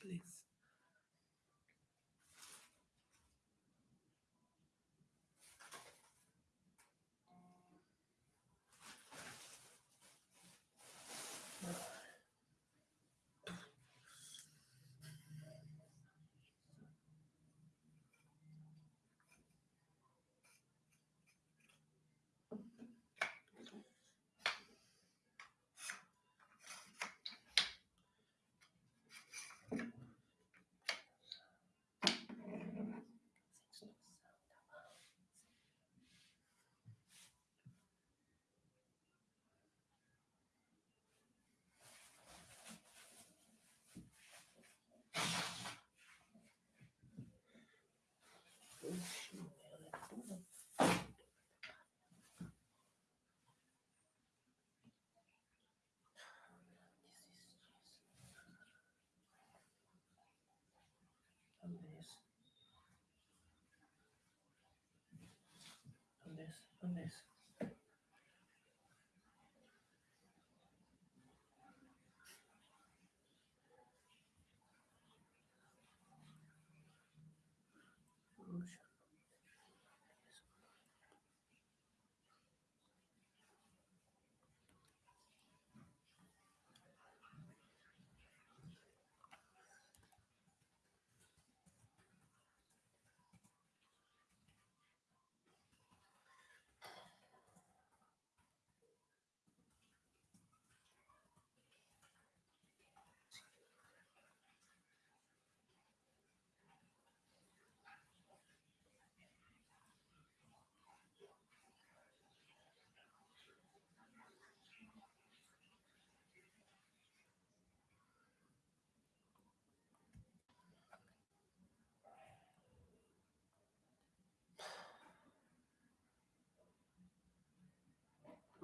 please. Unless. this, unless. Puxa.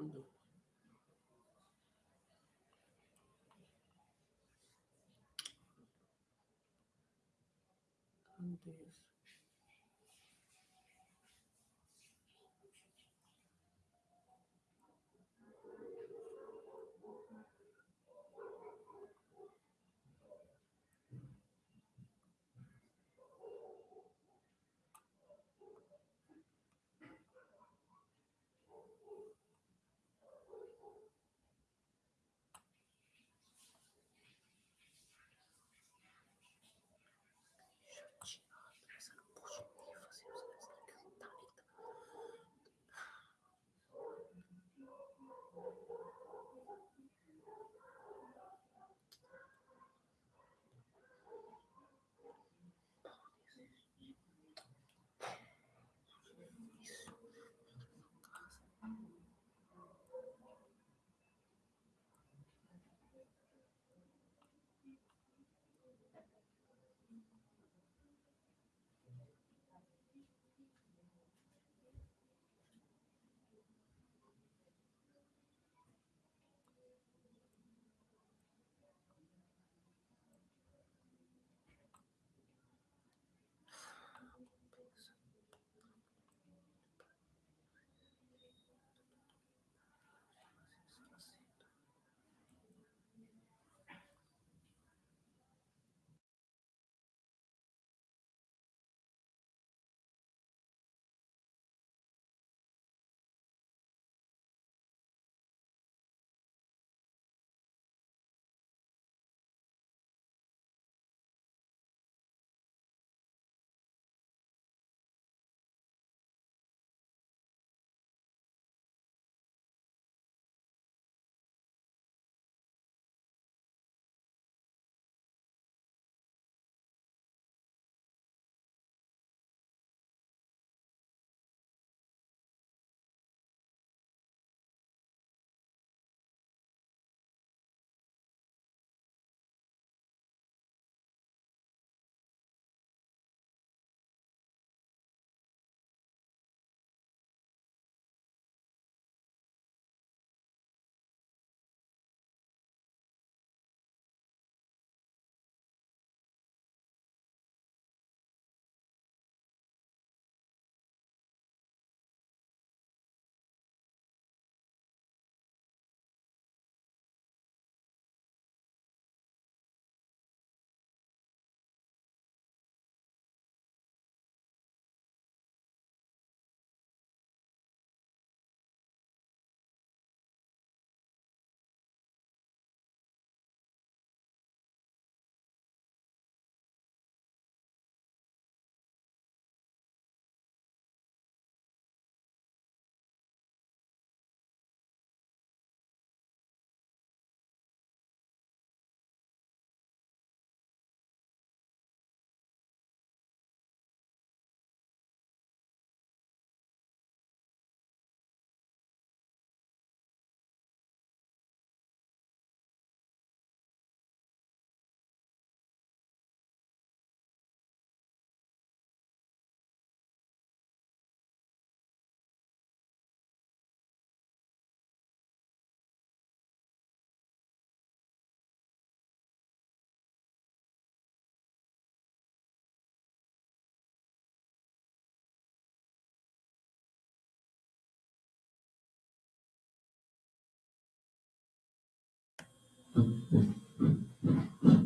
mundo. Ai, ai.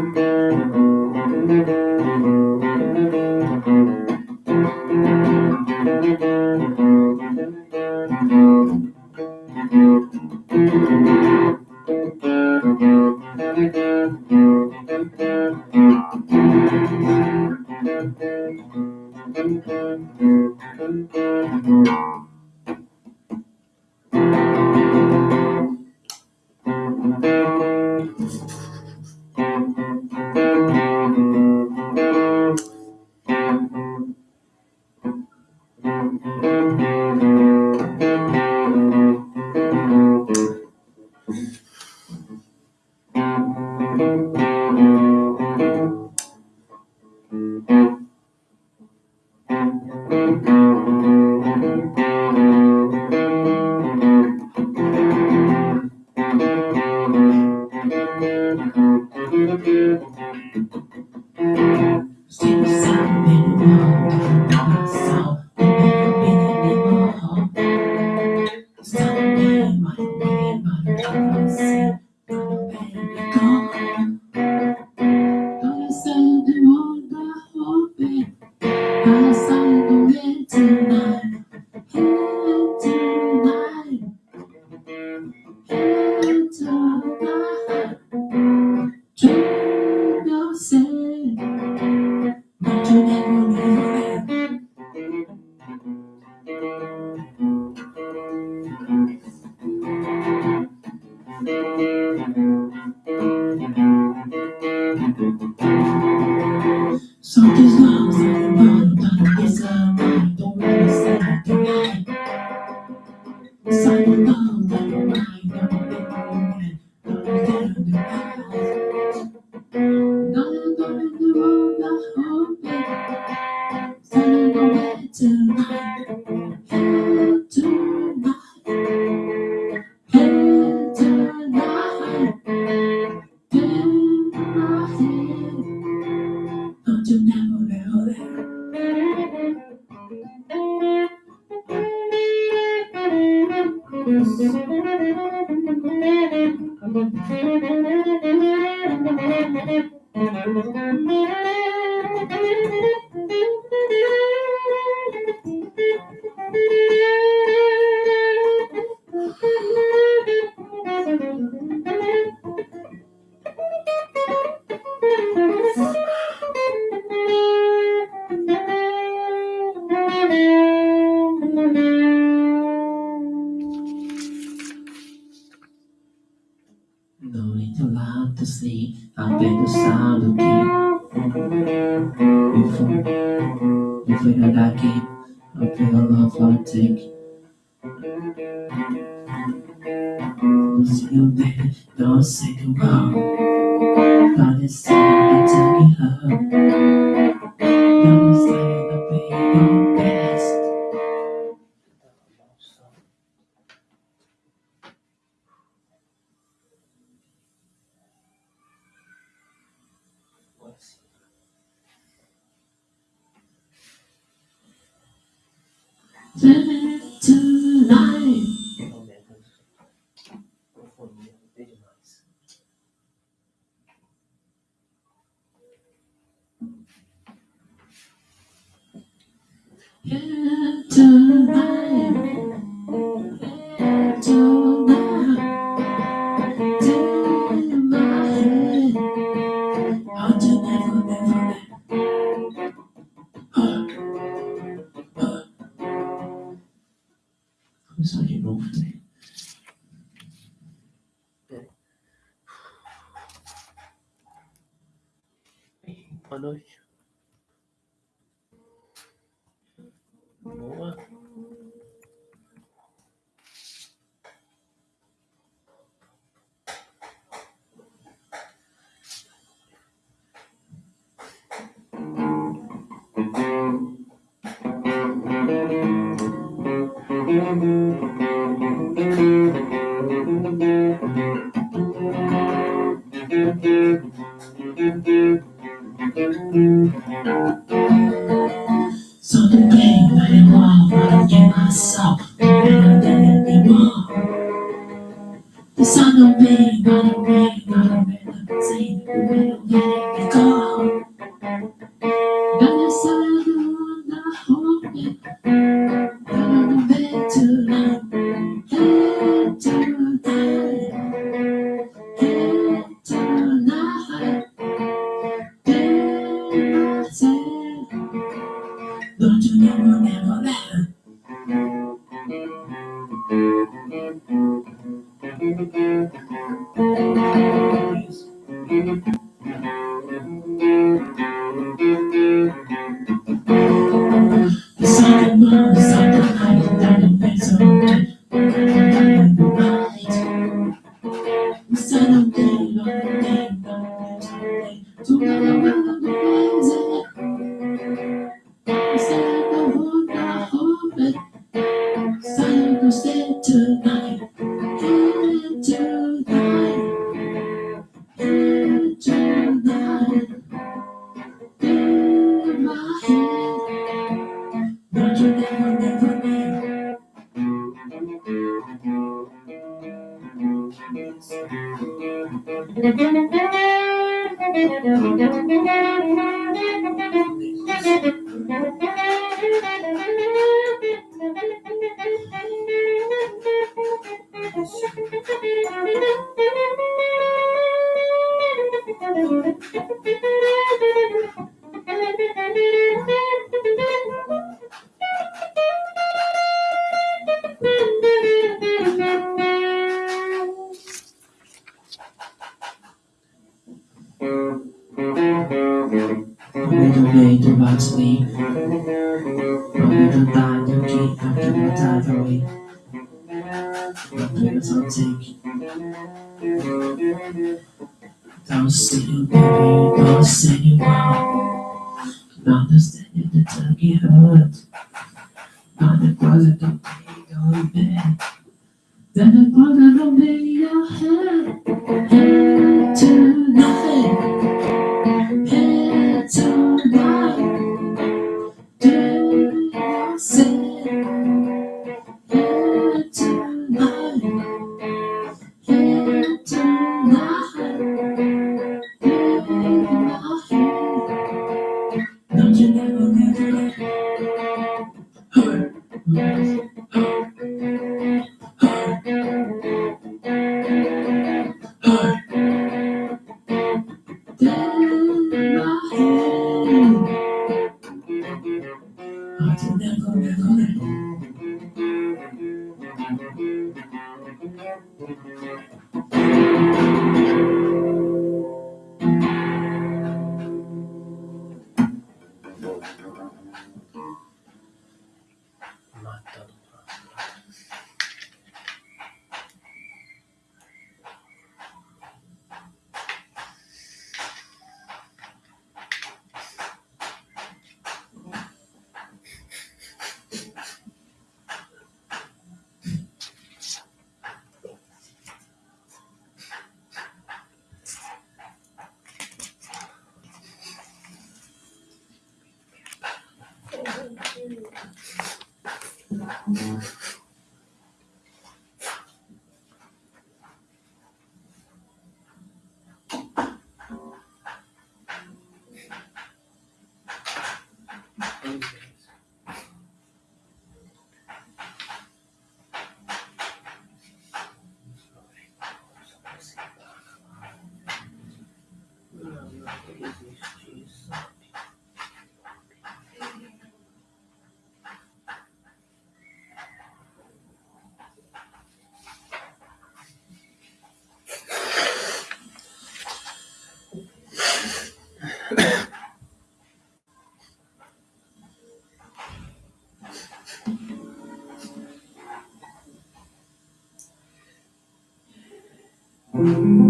Thank you. Thank you. Don't say you baby, don't say you want Don't understanding the tummy hurt Not the closet don't pay your bed Then the closet don't your head Mm-hmm.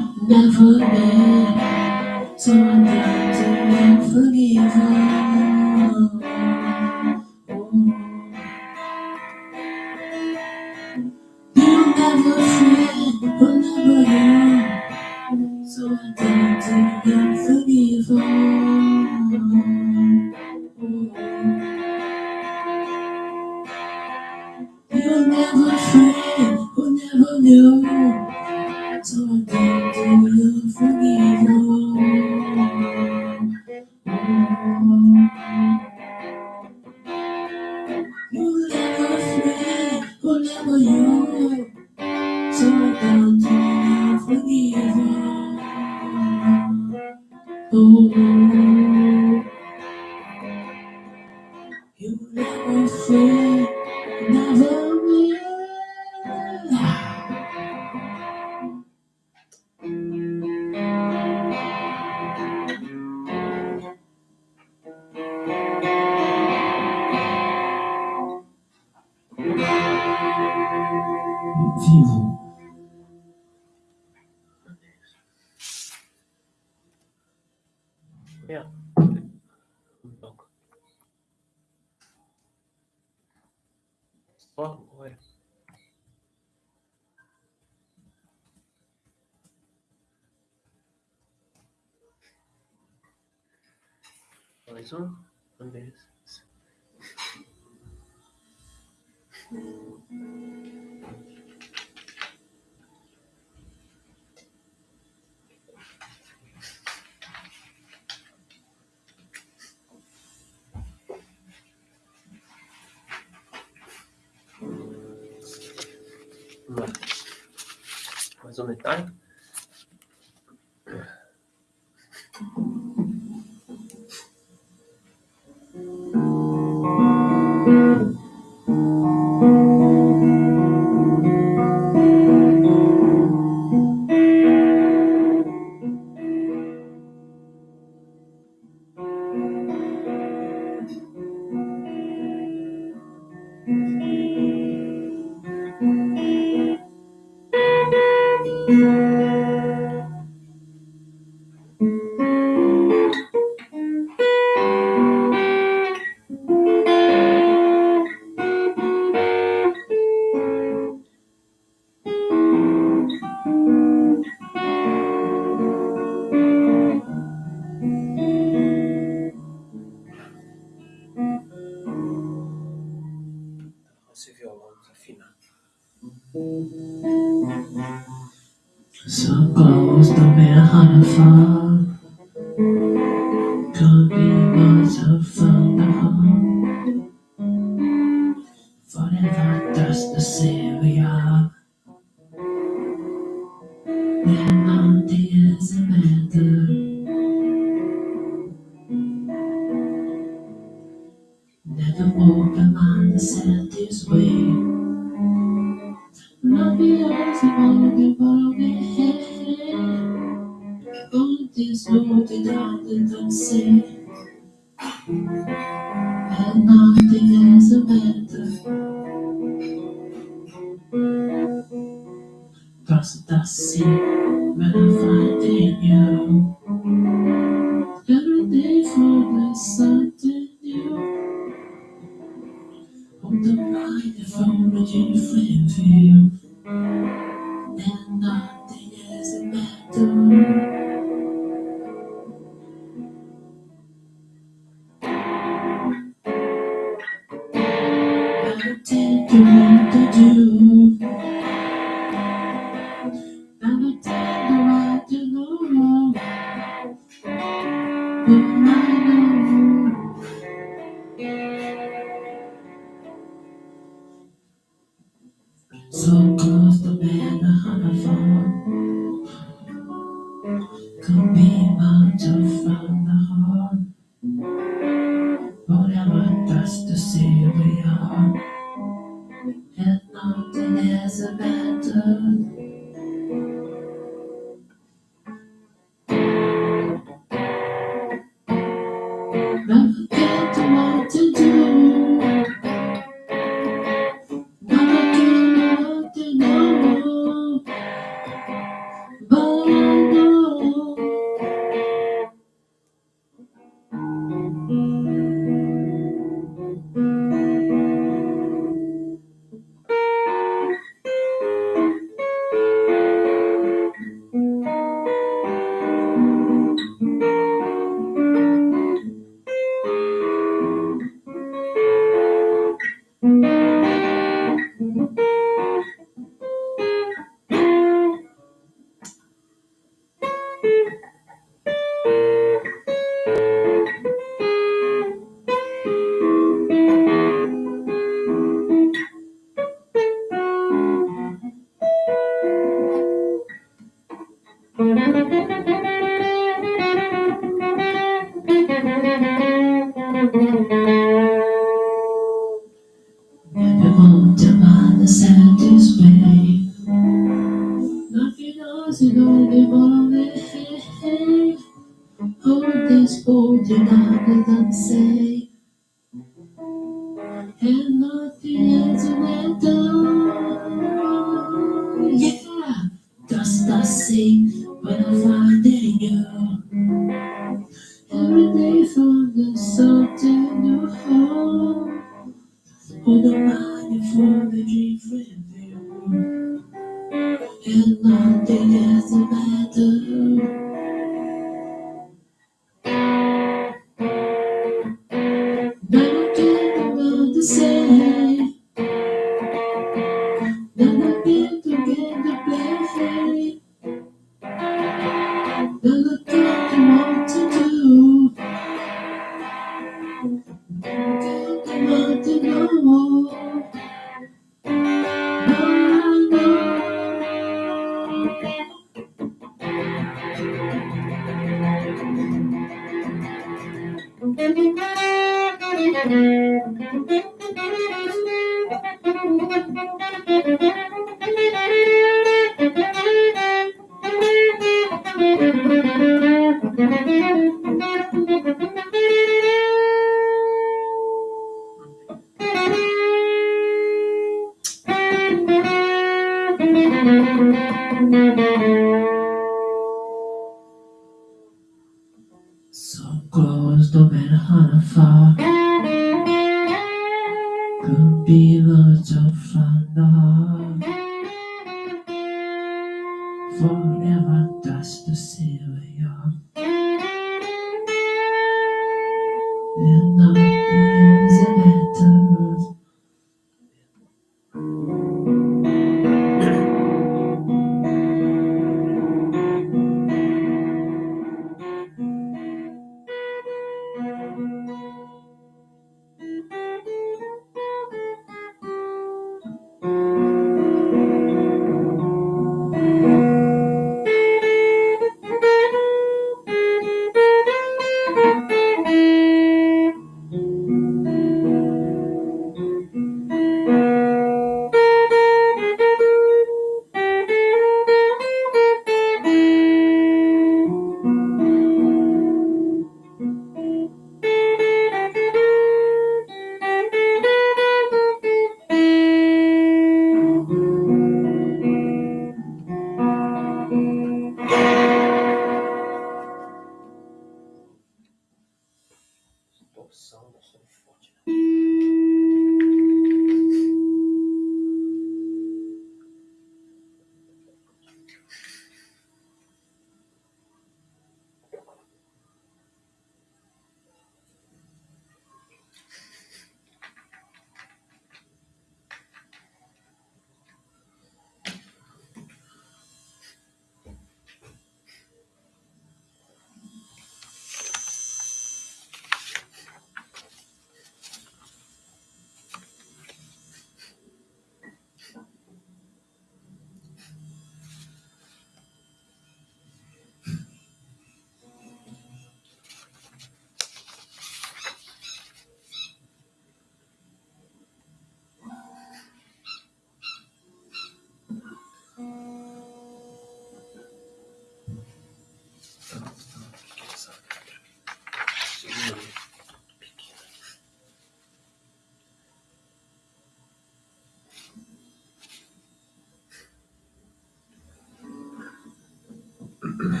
Thank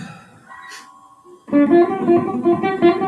you.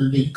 Bên.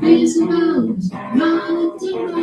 These mountains, running timber,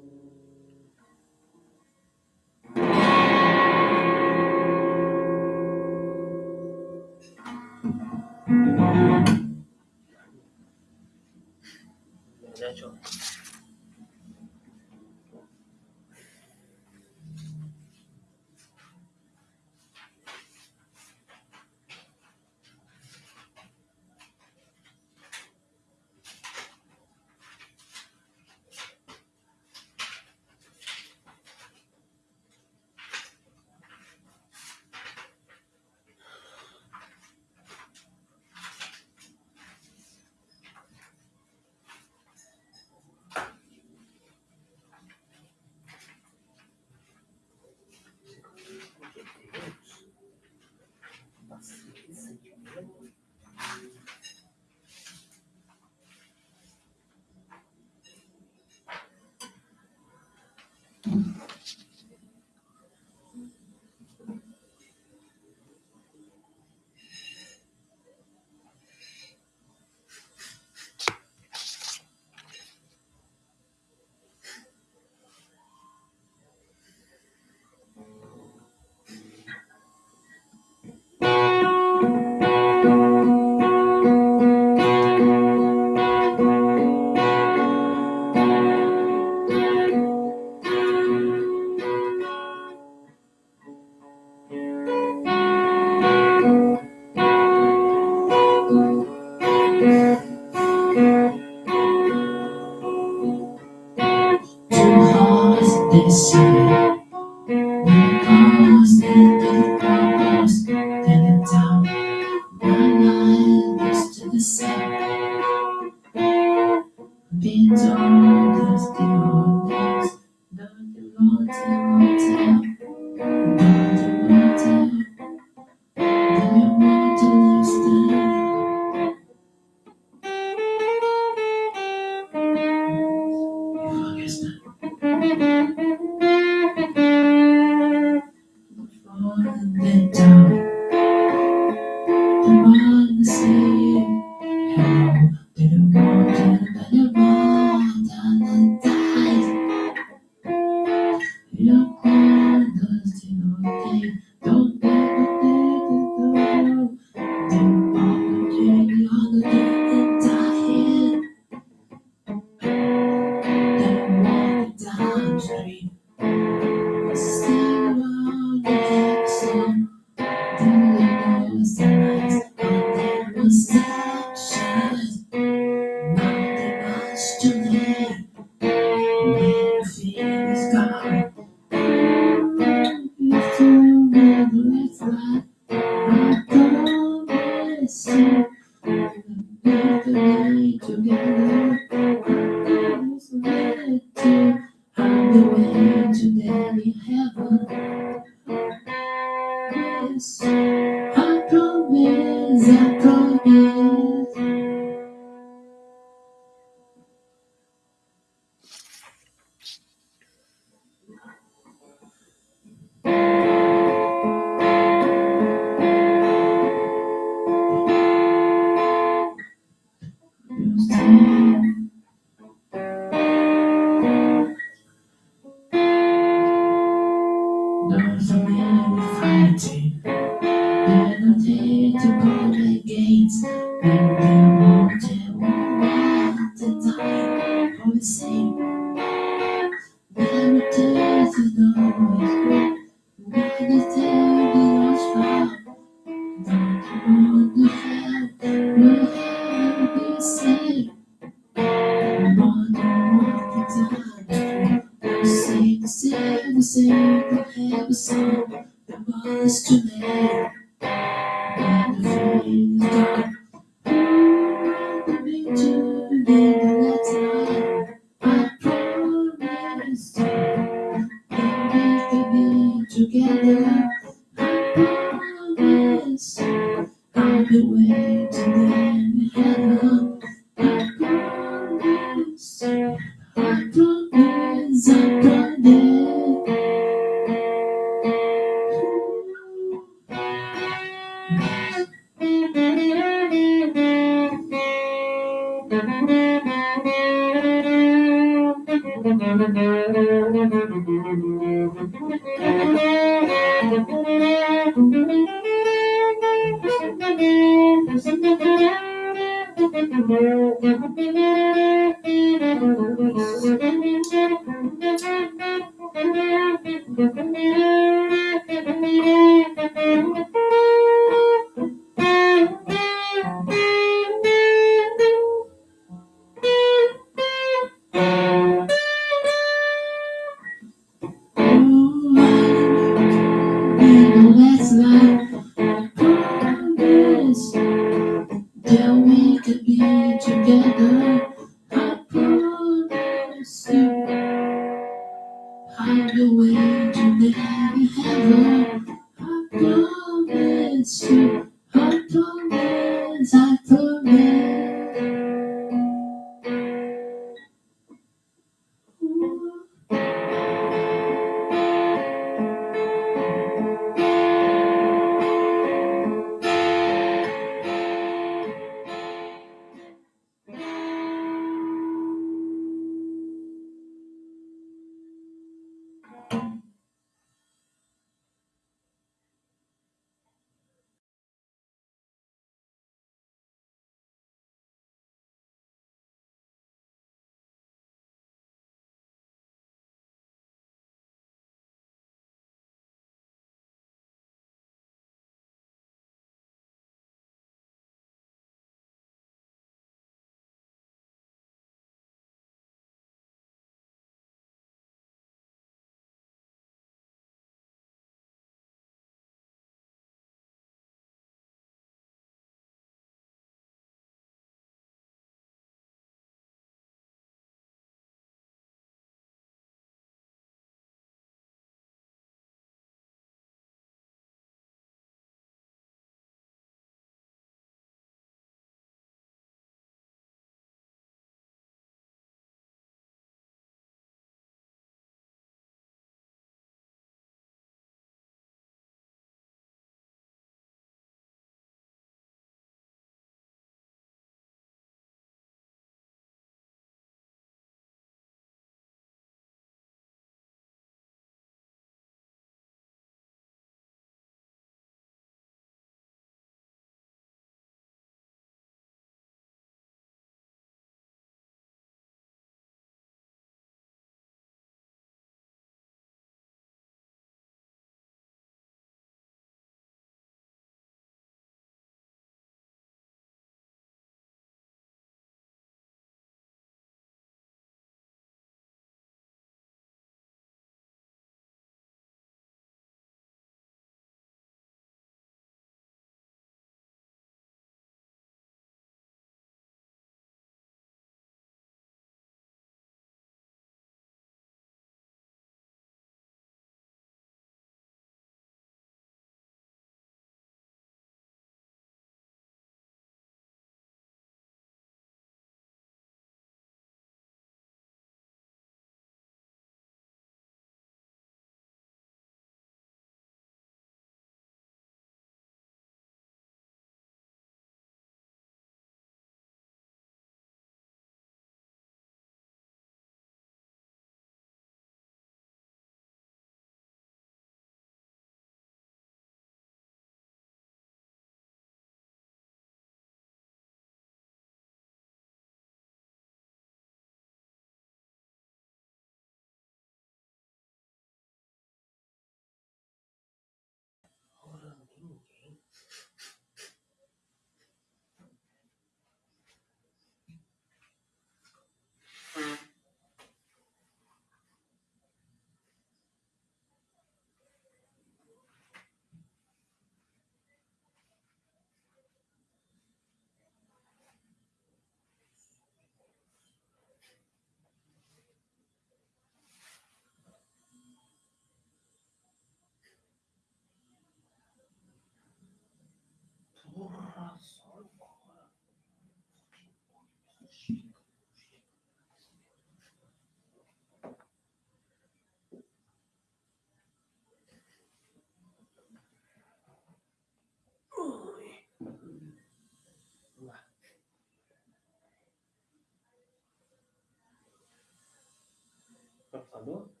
computador?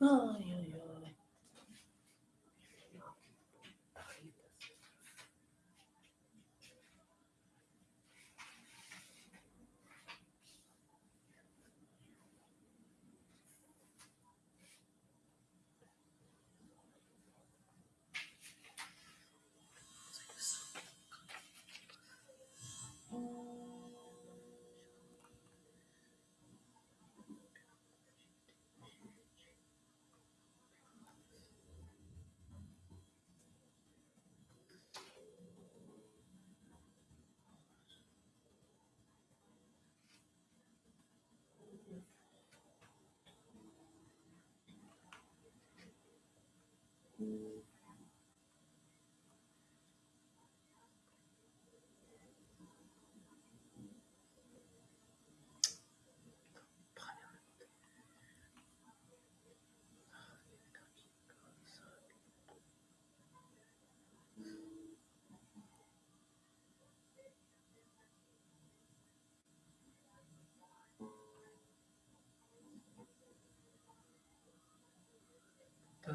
Ai,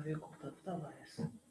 Davi Couto Tavares.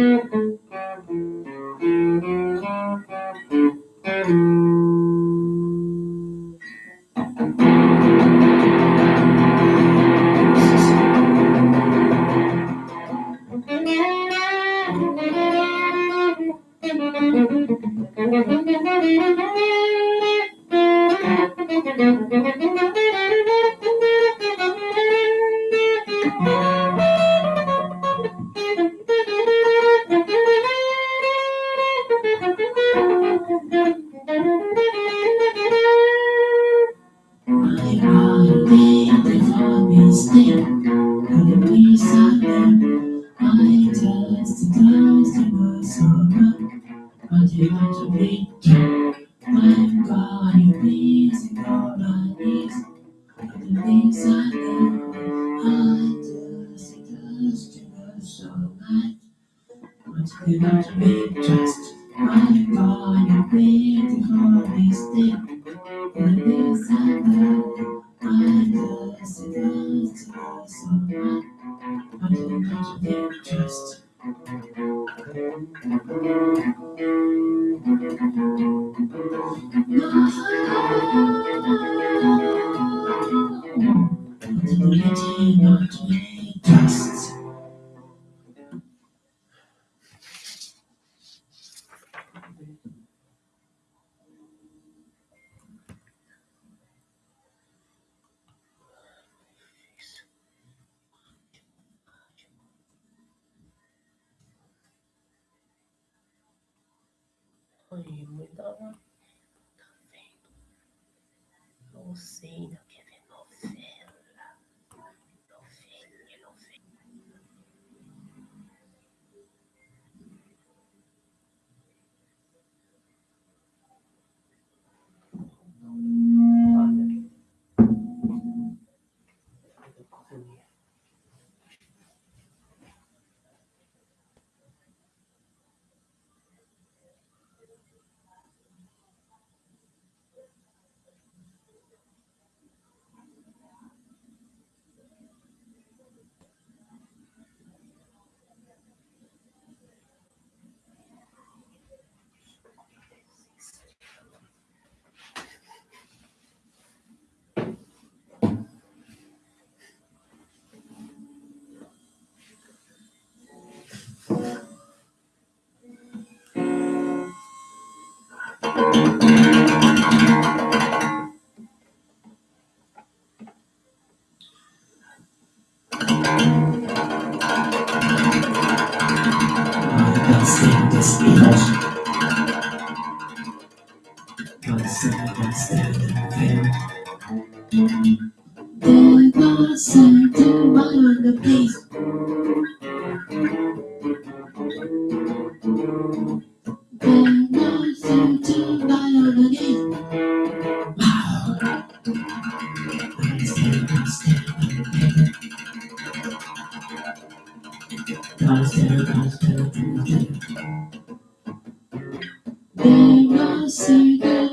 mm-hmm. And fail. There was a divine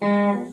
Mm-hmm.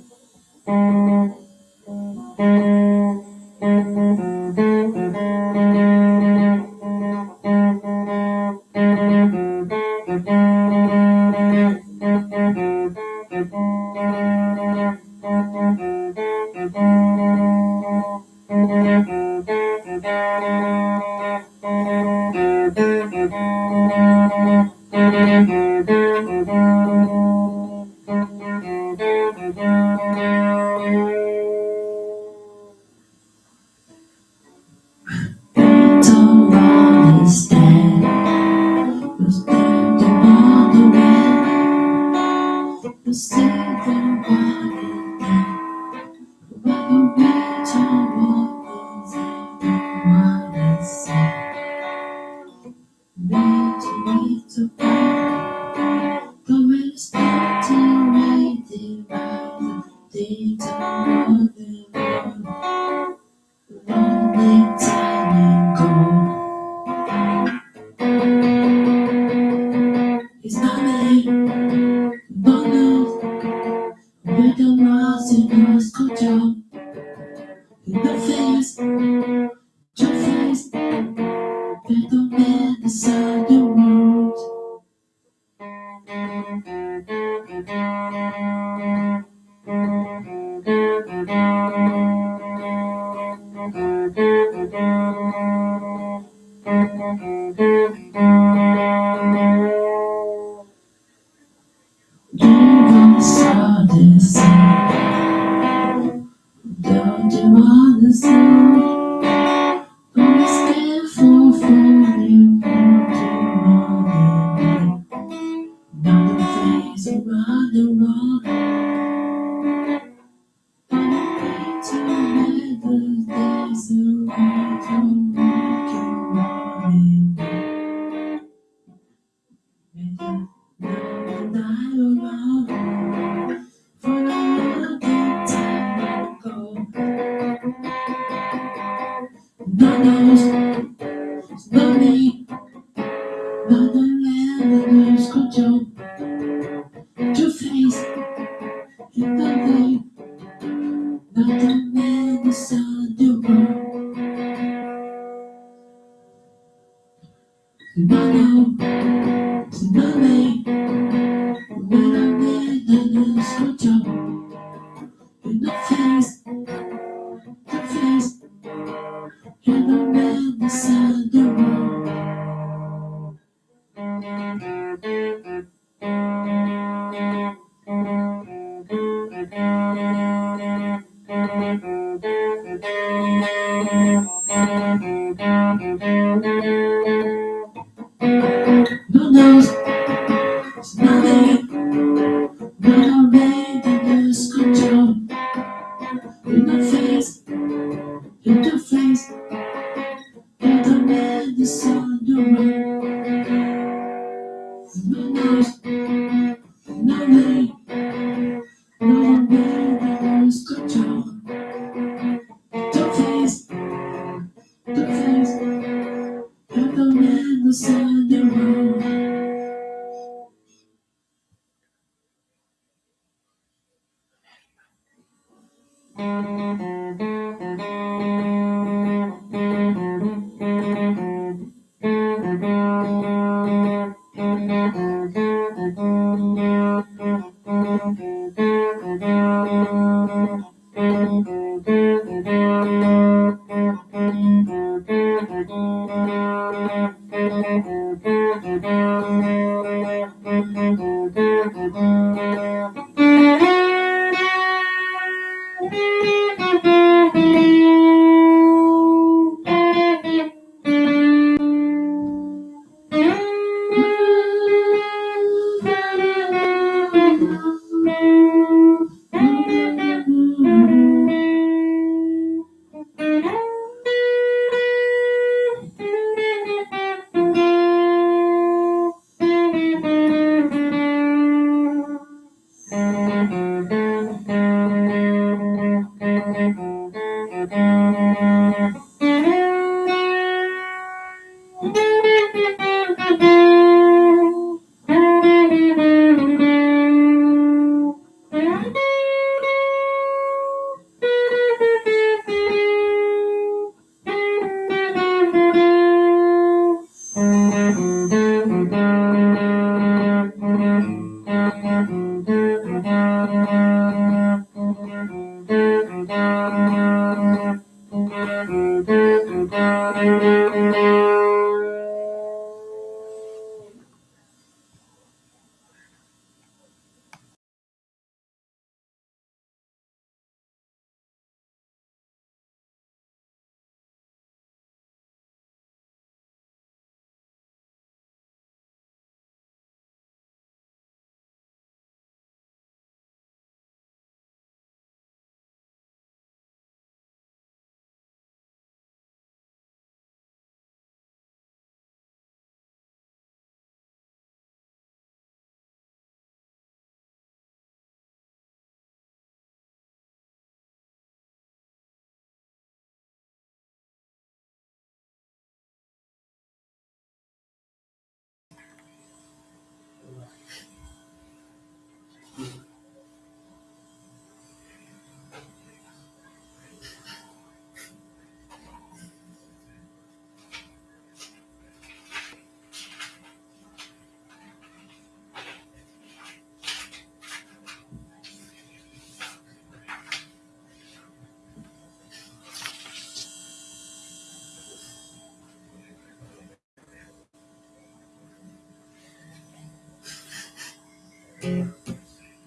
Música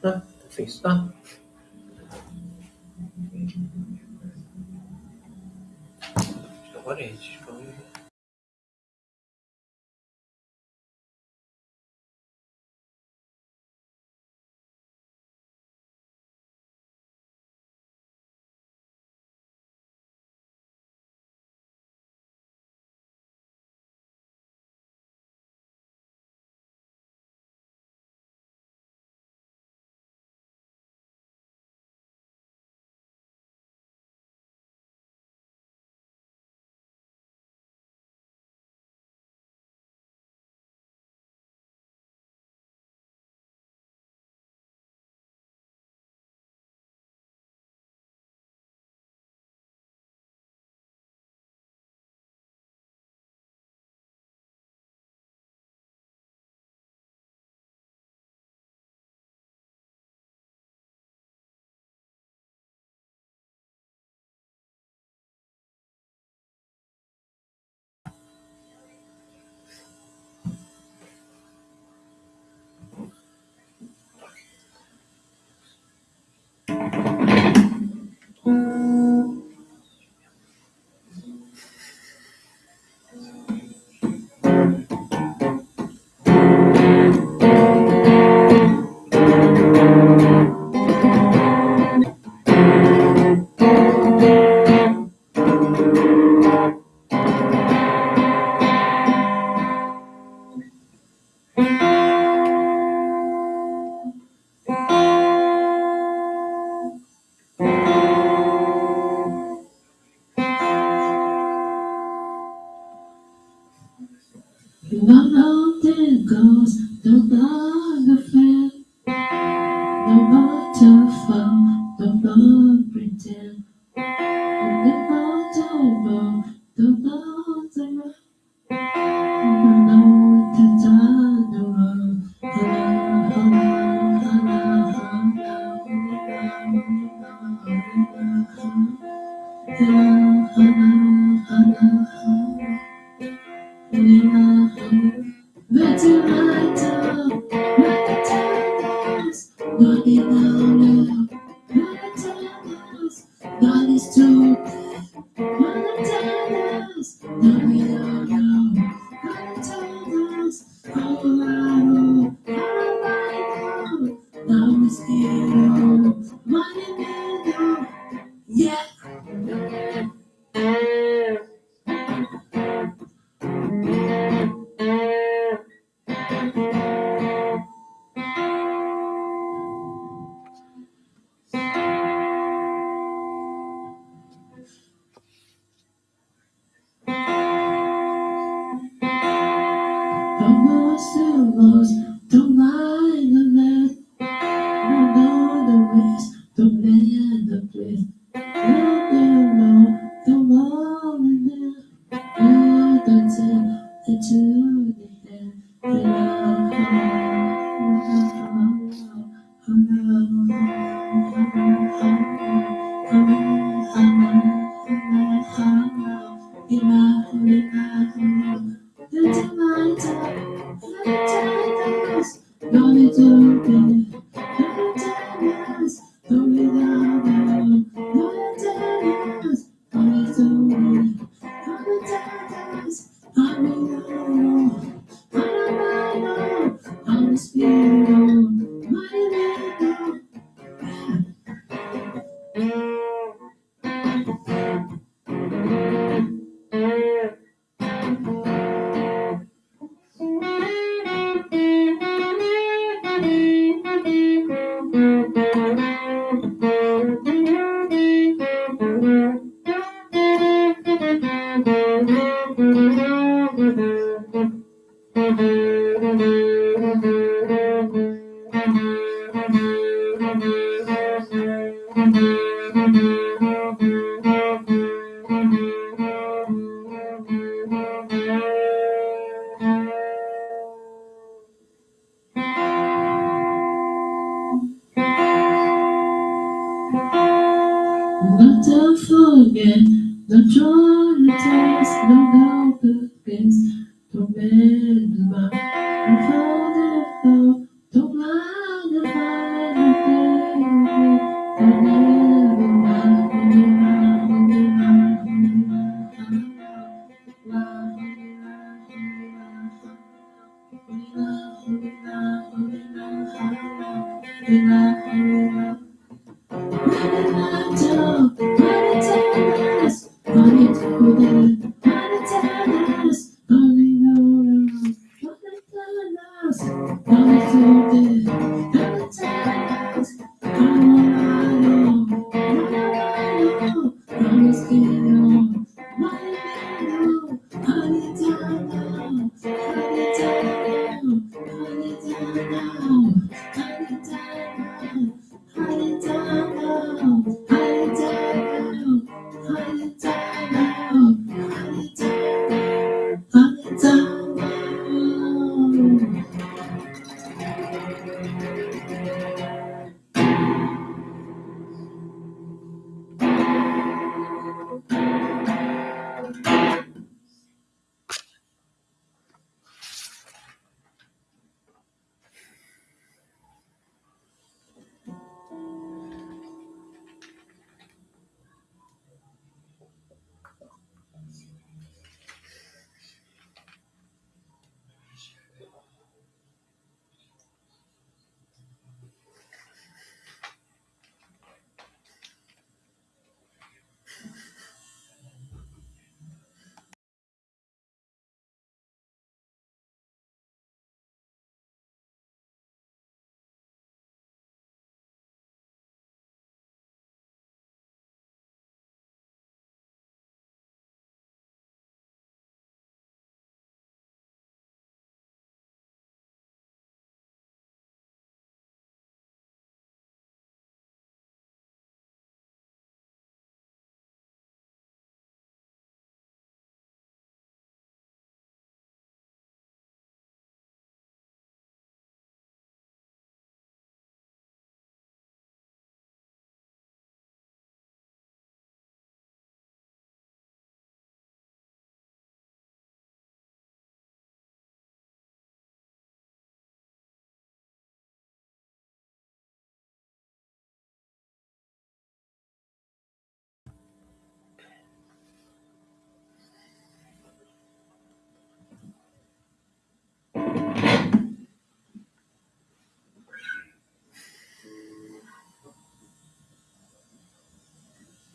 Tá? Fez, tá? Agora, é gente, Yeah.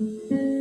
Música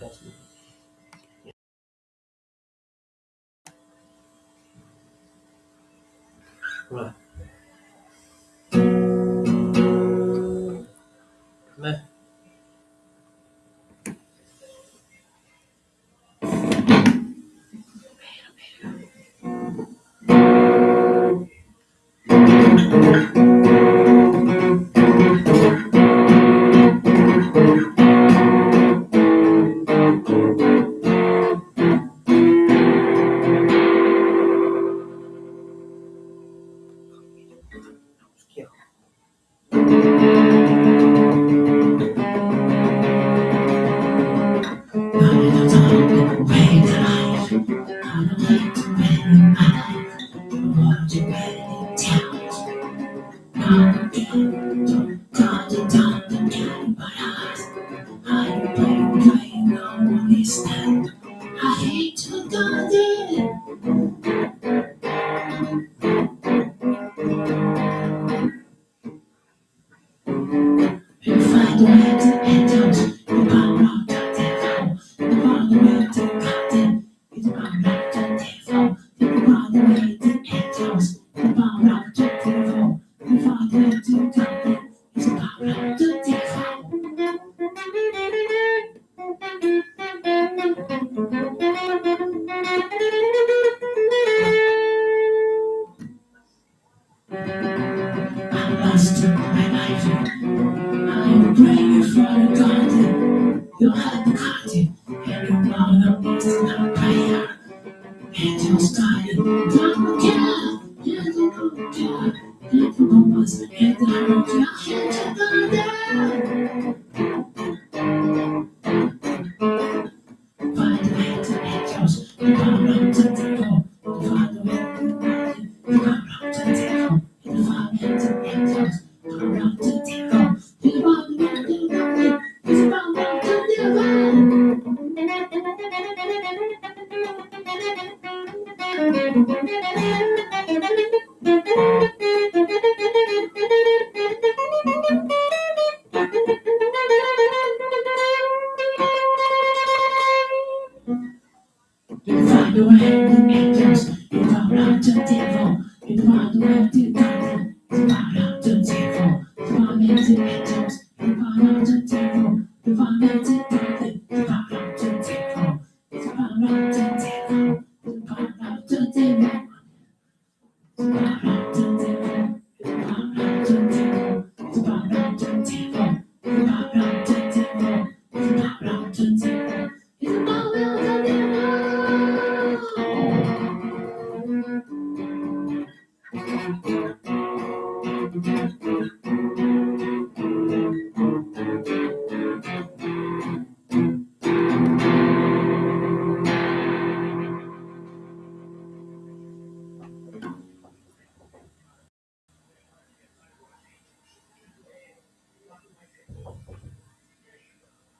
Rồi, đây. Kiểu.